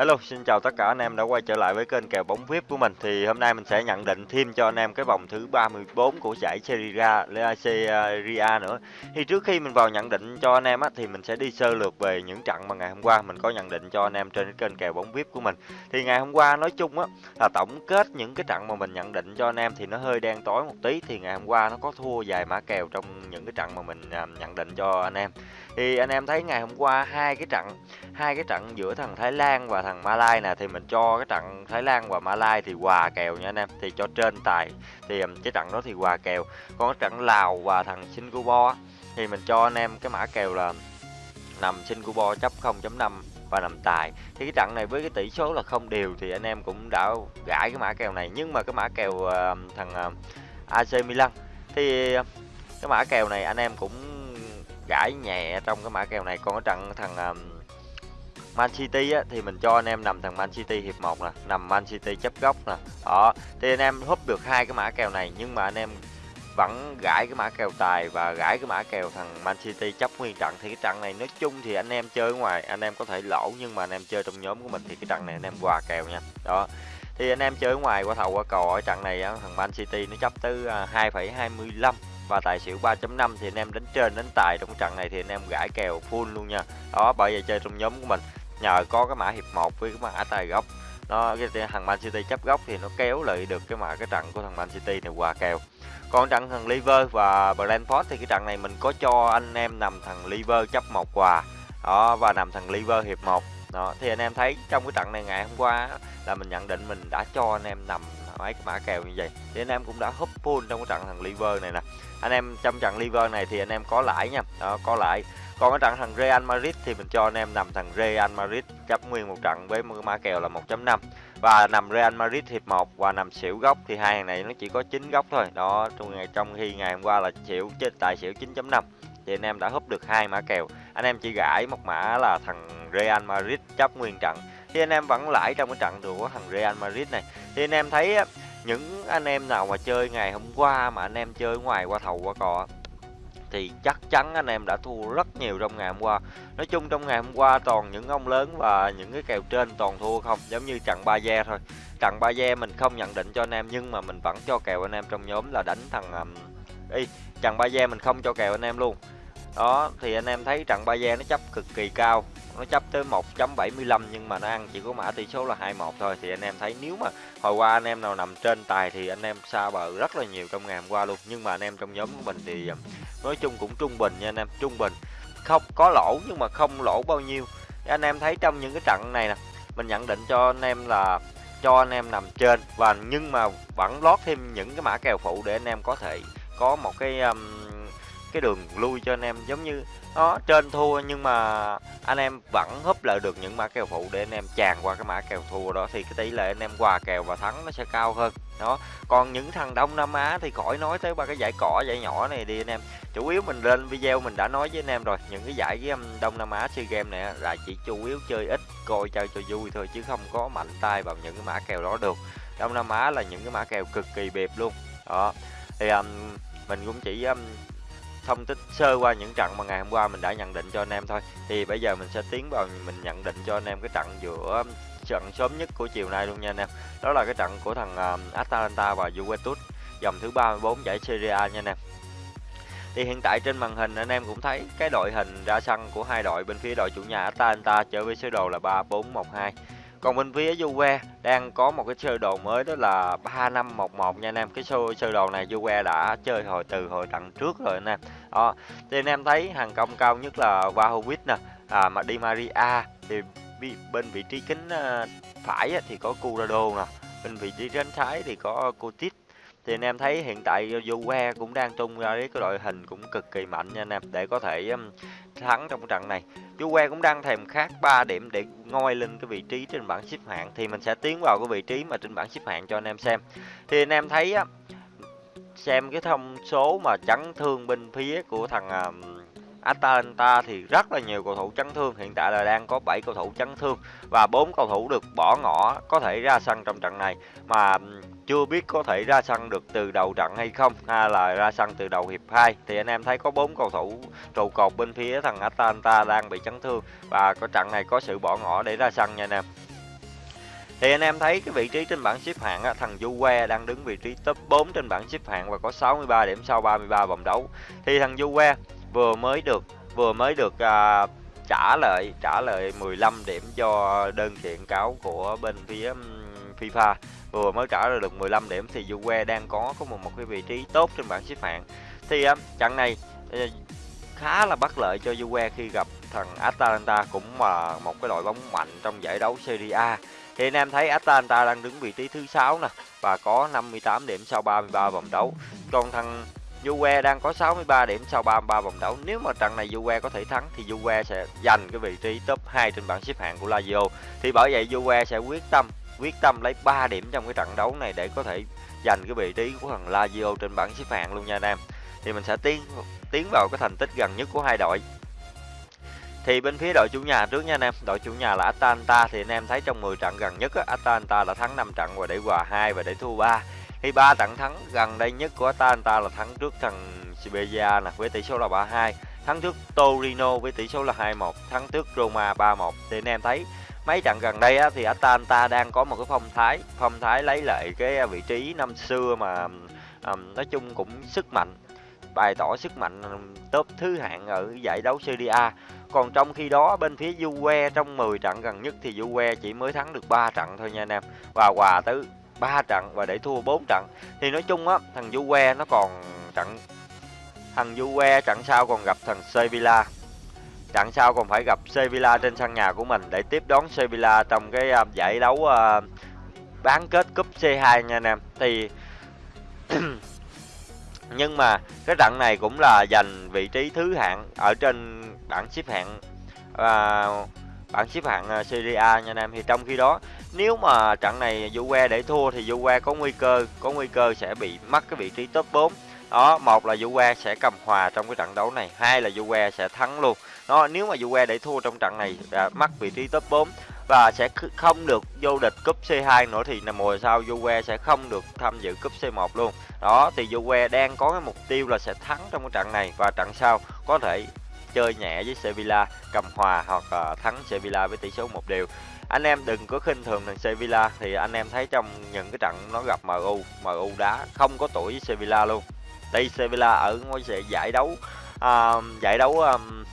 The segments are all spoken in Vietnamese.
Hello, xin chào tất cả anh em đã quay trở lại với kênh kèo bóng VIP của mình. Thì hôm nay mình sẽ nhận định thêm cho anh em cái vòng thứ 34 của giải Serie A, à, Serie A nữa. Thì trước khi mình vào nhận định cho anh em á thì mình sẽ đi sơ lược về những trận mà ngày hôm qua mình có nhận định cho anh em trên cái kênh kèo bóng VIP của mình. Thì ngày hôm qua nói chung á là tổng kết những cái trận mà mình nhận định cho anh em thì nó hơi đen tối một tí thì ngày hôm qua nó có thua vài mã kèo trong những cái trận mà mình à, nhận định cho anh em. Thì anh em thấy ngày hôm qua hai cái trận hai cái trận giữa thằng Thái Lan và thằng thằng Malai nè thì mình cho cái trận Thái Lan và Malai thì hòa kèo nha anh em. Thì cho trên tài thì cái trận đó thì hòa kèo. Còn cái trận Lào và thằng Singapore thì mình cho anh em cái mã kèo là nằm Singapore chấp 0.5 và nằm tài. Thì cái trận này với cái tỷ số là không đều thì anh em cũng đã gãi cái mã kèo này. Nhưng mà cái mã kèo uh, thằng ờ, uh, AC Milan thì ờ, cái mã kèo này anh em cũng gãi nhẹ trong cái mã kèo này. Còn cái trận thằng uh, Man City á, thì mình cho anh em nằm thằng Man City hiệp 1 nè, nằm Man City chấp góc nè. Đó, thì anh em húp được hai cái mã kèo này nhưng mà anh em vẫn gãi cái mã kèo tài và gãi cái mã kèo thằng Man City chấp nguyên trận thì cái trận này nói chung thì anh em chơi ngoài anh em có thể lỗ nhưng mà anh em chơi trong nhóm của mình thì cái trận này anh em hòa kèo nha. Đó. Thì anh em chơi ngoài qua thầu qua cò ở trận này thằng Man City nó chấp tới 2,25 và tài xỉu 3.5 thì anh em đánh trên đánh tài trong trận này thì anh em gãi kèo full luôn nha. Đó bởi vậy chơi trong nhóm của mình nhờ có cái mã hiệp 1 với cái mã tài gốc. Nó cái thằng Man City chấp góc thì nó kéo lại được cái mã cái trận của thằng Man City này qua kèo. Còn trận thằng Liver và Brentford thì cái trận này mình có cho anh em nằm thằng Liver chấp một quà. Đó và nằm thằng Liver hiệp 1 đó thì anh em thấy trong cái trận này ngày hôm qua là mình nhận định mình đã cho anh em nằm mấy cái mã kèo như vậy. Thì anh em cũng đã húp full trong cái trận thằng Liver này nè. Anh em trong trận Liver này thì anh em có lãi nha. Đó, có lãi còn cái trận thằng Real Madrid thì mình cho anh em nằm thằng Real Madrid chấp nguyên một trận với ma kèo là 1.5 và nằm Real Madrid hiệp 1 và nằm xỉu góc thì hai hàng này nó chỉ có 9 góc thôi. Đó, trong ngày trong khi ngày hôm qua là xỉu trên tài xỉu 9.5 thì anh em đã húp được hai mã kèo. Anh em chỉ gãi một mã là thằng Real Madrid chấp nguyên trận thì anh em vẫn lãi trong cái trận của thằng Real Madrid này. Thì anh em thấy những anh em nào mà chơi ngày hôm qua mà anh em chơi ngoài qua thầu qua cò thì chắc chắn anh em đã thua rất nhiều trong ngày hôm qua. Nói chung trong ngày hôm qua toàn những ông lớn và những cái kèo trên toàn thua không giống như trận ba gia thôi. Trận ba gia mình không nhận định cho anh em nhưng mà mình vẫn cho kèo anh em trong nhóm là đánh thằng um, y trận ba gia mình không cho kèo anh em luôn. Đó thì anh em thấy trận ba gia nó chấp cực kỳ cao nó chấp tới 1.75 nhưng mà nó ăn chỉ có mã tỷ số là 21 thôi. Thì anh em thấy nếu mà hồi qua anh em nào nằm trên tài thì anh em xa bờ rất là nhiều trong ngày hôm qua luôn. Nhưng mà anh em trong nhóm của mình thì nói chung cũng trung bình nha anh em trung bình. Không có lỗ nhưng mà không lỗ bao nhiêu. Anh em thấy trong những cái trận này nè mình nhận định cho anh em là cho anh em nằm trên và nhưng mà vẫn lót thêm những cái mã kèo phụ để anh em có thể có một cái um, cái đường lui cho anh em giống như nó trên thua nhưng mà anh em vẫn húp lại được những mã kèo phụ để anh em tràn qua cái mã kèo thua đó thì cái tỷ lệ anh em hòa kèo và thắng nó sẽ cao hơn. Đó còn những thằng đông nam á thì khỏi nói tới ba cái giải cỏ giải nhỏ này đi anh em. Chủ yếu mình lên video mình đã nói với anh em rồi những cái giải game um, đông nam á sea game này là chỉ chủ yếu chơi ít coi chơi cho vui thôi chứ không có mạnh tay vào những cái mã kèo đó được. Đông nam á là những cái mã kèo cực kỳ bẹp luôn. Đó thì um, mình cũng chỉ um, thông tích sơ qua những trận mà ngày hôm qua mình đã nhận định cho anh em thôi. Thì bây giờ mình sẽ tiến vào mình nhận định cho anh em cái trận giữa um, trận sớm nhất của chiều nay luôn nha anh em. Đó là cái trận của thằng uh, Atalanta và Juventus dòng thứ 34 giải Serie A nha anh em. Thì hiện tại trên màn hình anh em cũng thấy cái đội hình ra sân của hai đội bên phía đội chủ nhà Atalanta chơi với sơ đồ là 3412 còn bên phía Juve đang có một cái sơ đồ mới đó là 3511 nha anh em. Cái sơ sơ đồ này Juve đã chơi hồi từ hồi trận trước rồi anh em. Đó. Thì anh em thấy hàng công cao nhất là Vlahovic nè, à mà Di Maria thì bên vị trí cánh ờ, phải thì có Curado nè, bên vị trí cánh trái thì có Coutinho thì anh em thấy hiện tại Juve cũng đang tung ra cái đội hình cũng cực kỳ mạnh nha anh em để có thể um, thắng trong trận này. Juve cũng đang thèm khát 3 điểm để ngoi lên cái vị trí trên bảng xếp hạng thì mình sẽ tiến vào cái vị trí mà trên bảng xếp hạng cho anh em xem. Thì anh em thấy á xem cái thông số mà chấn thương bên phía của thằng um, Atalanta thì rất là nhiều cầu thủ chấn thương hiện tại là đang có 7 cầu thủ chấn thương và bốn cầu thủ được bỏ ngỏ có thể ra sân trong trận này mà um, chưa biết có thể ra sân được từ đầu trận hay không hay là ra sân từ đầu hiệp 2 thì anh em thấy có bốn cầu thủ trụ cột bên phía thằng Atalanta đang bị chấn thương và có trận này có sự bỏ ngỏ để ra sân nha anh em. Thì anh em thấy cái vị trí trên bảng xếp hạng á, thằng Juve đang đứng vị trí top 4 trên bảng xếp hạng và có 63 điểm sau 33 vòng đấu. Thì thằng Juve vừa mới được vừa mới được à, trả lời trả lời 15 điểm cho đơn kiện cáo của bên phía FIFA vừa mới trả ra được 15 điểm thì Juve đang có có một một cái vị trí tốt trên bảng xếp hạng thì à, trận này uh, khá là bất lợi cho Juve khi gặp thằng Atalanta cũng là một cái đội bóng mạnh trong giải đấu Serie A thì anh em thấy Atalanta đang đứng vị trí thứ sáu nè và có 58 điểm sau 33 vòng đấu còn thằng Juve đang có 63 điểm sau 33 vòng đấu. Nếu mà trận này Juve có thể thắng thì Juve sẽ giành cái vị trí top 2 trên bảng xếp hạng của Lazio. Thì bởi vậy Juve sẽ quyết tâm quyết tâm lấy 3 điểm trong cái trận đấu này để có thể giành cái vị trí của thằng Lazio trên bảng xếp hạng luôn nha anh em. Thì mình sẽ tiến tiến vào cái thành tích gần nhất của hai đội. Thì bên phía đội chủ nhà trước nha anh em, đội chủ nhà là Atalanta thì anh em thấy trong 10 trận gần nhất á, Atalanta đã thắng 5 trận và để hòa 2 và để thua 3 thì ba trận thắng gần đây nhất của Atalanta là thắng trước thằng Spezia nè với tỷ số là 3-2, thắng trước Torino với tỷ số là 2-1, thắng trước Roma 3-1. Thì anh em thấy mấy trận gần đây á, thì Atalanta đang có một cái phong thái, phong thái lấy lại cái à, vị trí năm xưa mà um, nói chung cũng sức mạnh, bày tỏ sức mạnh à, top thứ hạng ở giải đấu Serie A. Còn trong khi đó bên phía Juve trong 10 trận gần nhất thì Juve chỉ mới thắng được 3 trận thôi nha anh em. Và hòa tới 3 trận và để thua 4 trận thì nói chung á thằng Juve nó còn trận thằng Juve trận sau còn gặp thằng Sevilla trận sau còn phải gặp Sevilla trên sân nhà của mình để tiếp đón Sevilla trong cái uh, giải đấu uh, bán kết cúp C2 nha anh em. Thì nhưng mà cái trận này cũng là giành vị trí thứ hạng ở trên bảng xếp hạng uh, bảng xếp hạng Serie A nha anh em. Thì trong khi đó nếu mà trận này Juve để thua thì Juve có nguy cơ có nguy cơ sẽ bị mất cái vị trí top 4 đó một là Juve sẽ cầm hòa trong cái trận đấu này hai là Juve sẽ thắng luôn. Đó nếu mà Juve để thua trong trận này à, đã mất vị trí top 4 và sẽ không được vô địch cúp C2 nữa thì là mùa sau Juve sẽ không được tham dự cúp C1 luôn. Đó thì Juve đang có cái mục tiêu là sẽ thắng trong cái trận này và trận sau có thể chơi nhẹ với Sevilla cầm hòa hoặc uh, thắng Sevilla với tỷ số một đều. Anh em đừng có khinh thường thằng Sevilla thì anh em thấy trong những cái trận nó gặp MU MU đá không có tuổi với Sevilla luôn đây Sevilla ở ngôi giải đấu uh, giải đấu um,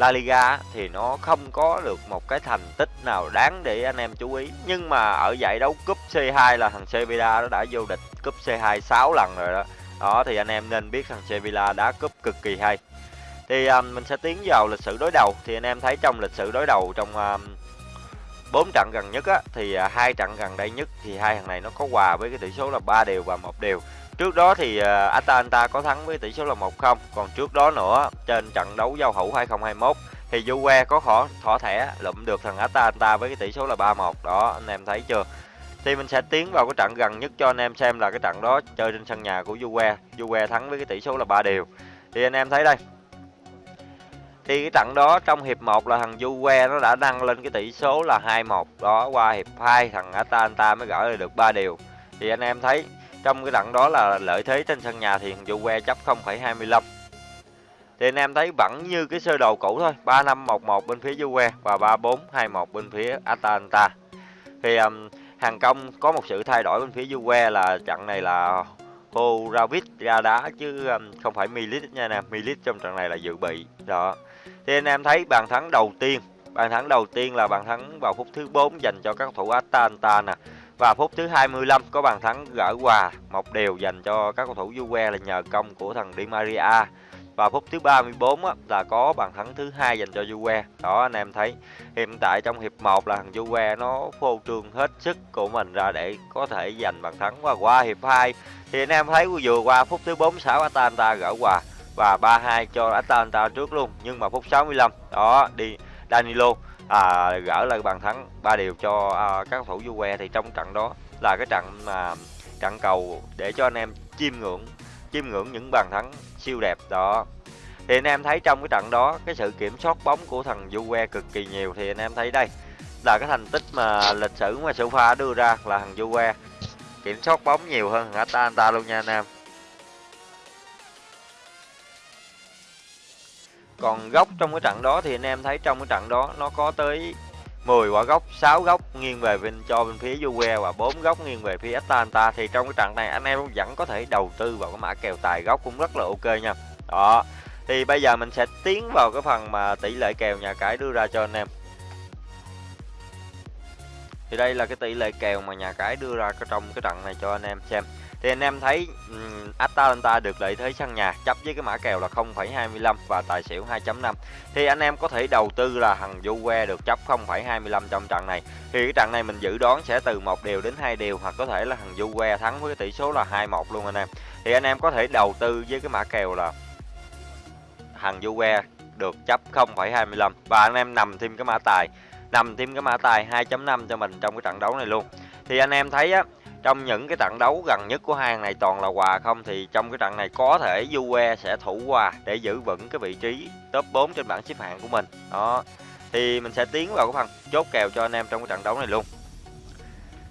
La Liga thì nó không có được một cái thành tích nào đáng để anh em chú ý. Nhưng mà ở giải đấu cúp C2 là thằng Sevilla nó đã vô địch cúp C2 6 lần rồi đó. Đó thì anh em nên biết thằng Sevilla đá cúp cực kỳ hay. Thì um, mình sẽ tiến vào lịch sử đối đầu. Thì anh em thấy trong lịch sử đối đầu trong um, 4 trận gần nhất á thì hai trận gần đây nhất thì hai thằng này nó có hòa với cái tỷ số là 3 đều và một đều. Trước đó thì à, Atalanta có thắng với tỷ số là 1-0, còn trước đó nữa trên trận đấu giao hữu 2021 thì Juve có khó thỏ thẻ lụm được thằng Atalanta với cái tỷ số là 3-1. Đó anh em thấy chưa? Thì mình sẽ tiến vào cái trận gần nhất cho anh em xem là cái trận đó chơi trên sân nhà của Juve. Juve thắng với cái tỷ số là 3 điều Thì anh em thấy đây, thì cái trận đó trong hiệp 1 là thằng Juve nó đã nâng lên cái tỷ số là 2-1 đó qua hiệp 2 thằng Atalanta mới gỡ được 3 điều thì anh em thấy trong cái trận đó là lợi thế trên sân nhà thì thằng que chấp 0,25 thì anh em thấy vẫn như cái sơ đồ cũ thôi 3511 bên phía Juve và 3421 bên phía Atalanta. Thì um, hàng công có một sự thay đổi bên phía Juve là trận này là Horavic ra đá chứ um, không phải Milit nha nè Milit trong trận này là dự bị đó. Thì anh em thấy bàn thắng đầu tiên bàn thắng đầu tiên là bàn thắng vào phút thứ 4 dành cho các thủ Atalanta nè và phút thứ 25 có bàn thắng gỡ hòa. Một đều dành cho các cầu thủ Juve là nhờ công của thằng Di Maria. Và phút thứ 34 á, là có bàn thắng thứ hai dành cho Juve. Đó anh em thấy hiện tại trong hiệp 1 là thằng Juve nó phô trương hết sức của mình ra để có thể giành bàn thắng. Và qua hiệp 2 thì anh em thấy vừa qua phút thứ 46 Atalanta gỡ hòa. Và 3-2 cho Atalanta trước luôn. Nhưng mà phút 65 đó đi Danilo à, gỡ lại bàn thắng ba điều cho à, các thủ du que thì trong trận đó là cái trận mà trận cầu để cho anh em chiêm ngưỡng chiêm ngưỡng những bàn thắng siêu đẹp đó. Thì anh em thấy trong cái trận đó cái sự kiểm soát bóng của thằng du que cực kỳ nhiều thì anh em thấy đây là cái thành tích mà lịch sử mà Sofa đưa ra là thằng du que kiểm soát bóng nhiều hơn thằng ta luôn nha anh em. Còn góc trong cái trận đó thì anh em thấy trong cái trận đó nó có tới 10 quả góc 6 góc nghiêng về bên, cho bên phía Juve và 4 góc nghiêng về phía Atalanta. Thì trong cái trận này anh em vẫn có thể đầu tư vào cái mã kèo tài góc cũng rất là ok nha. Đó, thì bây giờ mình sẽ tiến vào cái phần mà tỷ lệ kèo nhà cái đưa ra cho anh em. Thì đây là cái tỷ lệ kèo mà nhà cái đưa ra trong cái trận này cho anh em xem thì anh em thấy um, Atalanta được lợi thế sân nhà chấp với cái mã kèo là 0,25 và tài xỉu 2.5 thì anh em có thể đầu tư là thằng Juve được chấp 0,25 trong trận này. Thì cái trận này mình dự đoán sẽ từ một điều đến hai điều hoặc có thể là thằng Juve thắng với tỷ số là 2-1 luôn anh em. Thì anh em có thể đầu tư với cái mã kèo là thằng Juve được chấp 0,25 và anh em nằm thêm cái mã tài nằm thêm cái mã tài 2.5 cho mình trong cái trận đấu này luôn. Thì anh em thấy á trong những cái trận đấu gần nhất của hai này toàn là hòa không, thì trong cái trận này có thể Juve sẽ thủ hòa để giữ vững cái vị trí top 4 trên bảng xếp hạng của mình. Đó, thì mình sẽ tiến vào cái phần chốt kèo cho anh em trong cái trận đấu này luôn.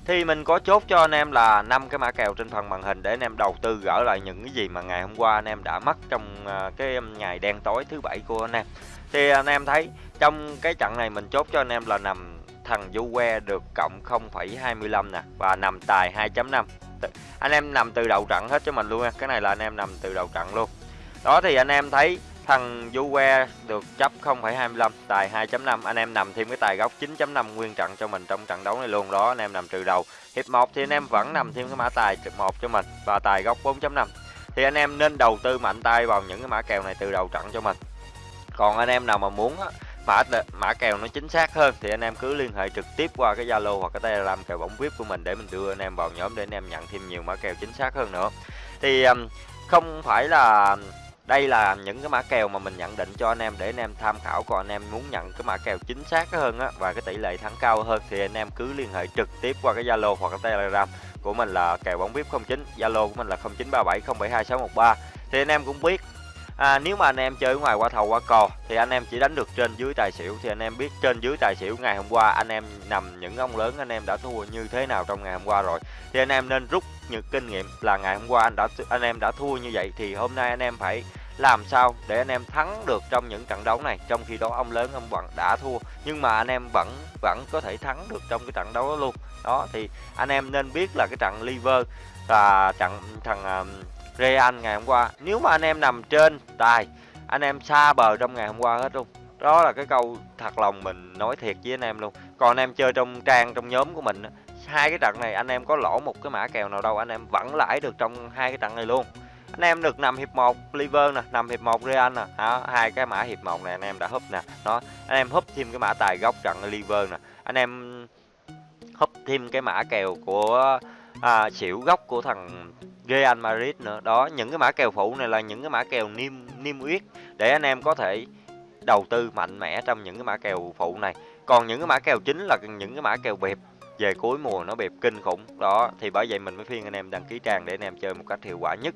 Thì mình có chốt cho anh em là năm cái mã kèo trên phần màn hình để anh em đầu tư gỡ lại những cái gì mà ngày hôm qua anh em đã mất trong à, cái um, ngày đen tối thứ bảy của anh em. Thì anh em thấy trong cái trận này mình chốt cho anh em là nằm thằng du que được cộng 0,25 nè và nằm tài 2.5 anh em nằm từ đầu trận hết cho mình luôn nha cái này là anh em nằm từ đầu trận luôn. Đó thì anh em thấy thằng du que được chấp 0,25 tài 2.5 anh em nằm thêm cái tài góc 9.5 nguyên trận cho mình trong trận đấu này luôn. Đó anh em nằm từ đầu hiệp 1 thì anh em vẫn nằm thêm cái mã tài một cho mình và tài góc 4.5 thì anh em nên đầu tư mạnh tay vào những cái mã kèo này từ đầu trận cho mình. Còn anh em nào mà muốn mã mã kèo nó chính xác hơn, thì anh em cứ liên hệ trực tiếp qua cái Zalo hoặc cái Telegram kèo bóng VIP của mình để mình đưa anh em vào nhóm để anh em nhận thêm nhiều mã kèo chính xác hơn nữa. Thì không phải là đây là những cái mã kèo mà mình nhận định cho anh em để anh em tham khảo còn anh em muốn nhận cái mã kèo chính xác hơn á và cái tỷ lệ thắng cao hơn thì anh em cứ liên hệ trực tiếp qua cái Zalo hoặc cái Telegram của mình là kèo bóng VIP 09 Zalo của mình là 0937072613 thì anh em cũng biết à, nếu mà anh em chơi ngoài qua thầu qua cò thì anh em chỉ đánh được trên dưới tài xỉu thì anh em biết trên dưới tài xỉu ngày hôm qua anh em nằm những ông lớn anh em đã thua như thế nào trong ngày hôm qua rồi thì anh em nên rút những kinh nghiệm là ngày hôm qua anh đã anh em đã thua như vậy thì hôm nay anh em phải làm sao để anh em thắng được trong những trận đấu này trong khi đó ông lớn ông vẫn đã thua nhưng mà anh em vẫn vẫn có thể thắng được trong cái trận đấu đó luôn đó thì anh em nên biết là cái trận liver và trận thằng Real ngày hôm qua. Nếu mà anh em nằm trên tài anh em xa bờ trong ngày hôm qua hết luôn. Đó là cái câu thật lòng mình nói thiệt với anh em luôn. Còn anh em chơi trong trang trong nhóm của mình hai cái trận này anh em có lỗ một cái mã kèo nào đâu anh em vẫn lãi được trong hai cái trận này luôn. Anh em được nằm hiệp 1 liver nè nằm hiệp 1 real nè. Đó, hai cái mã hiệp 1 này anh em đã húp nè. Đó anh em húp thêm cái mã tài góc trận liver nè. Anh em húp thêm cái mã kèo của à, xỉu góc của thằng Real Madrid nữa. Đó những cái mã kèo phụ này là những cái mã kèo niêm niêm yết để anh em có thể đầu tư mạnh mẽ trong những cái mã kèo phụ này. Còn những cái mã kèo chính là những cái mã kèo bẹp về cuối mùa nó bẹp kinh khủng. Đó thì bởi vậy mình mới khuyên anh em đăng ký trang để anh em chơi một cách hiệu quả nhất.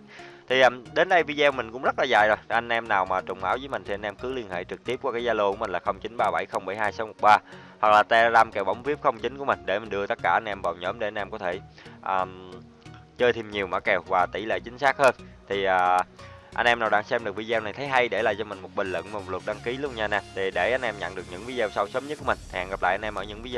Thì um, đến đây video mình cũng rất là dài rồi. Anh em nào mà trùng áo với mình thì anh em cứ liên hệ trực tiếp qua cái zalo của mình là 0937072613 hoặc là telegram kèo bóng vip 09 của mình để mình đưa tất cả anh em vào nhóm để anh em có thể um, chơi thêm nhiều mã kèo và tỷ lệ chính xác hơn. Thì à, anh em nào đang xem được video này thấy hay để lại cho mình một bình luận và một lượt đăng ký luôn nha nè để để anh em nhận được những video sau sớm nhất của mình. Hẹn gặp lại anh em ở những video